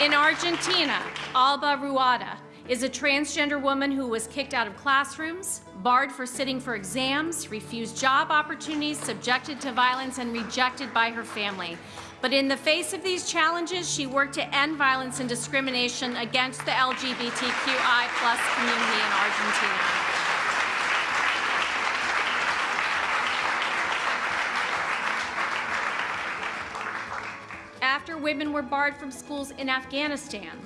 In Argentina, Alba Rueda is a transgender woman who was kicked out of classrooms, barred for sitting for exams, refused job opportunities, subjected to violence, and rejected by her family. But in the face of these challenges, she worked to end violence and discrimination against the LGBTQI plus community in Argentina. After women were barred from schools in Afghanistan,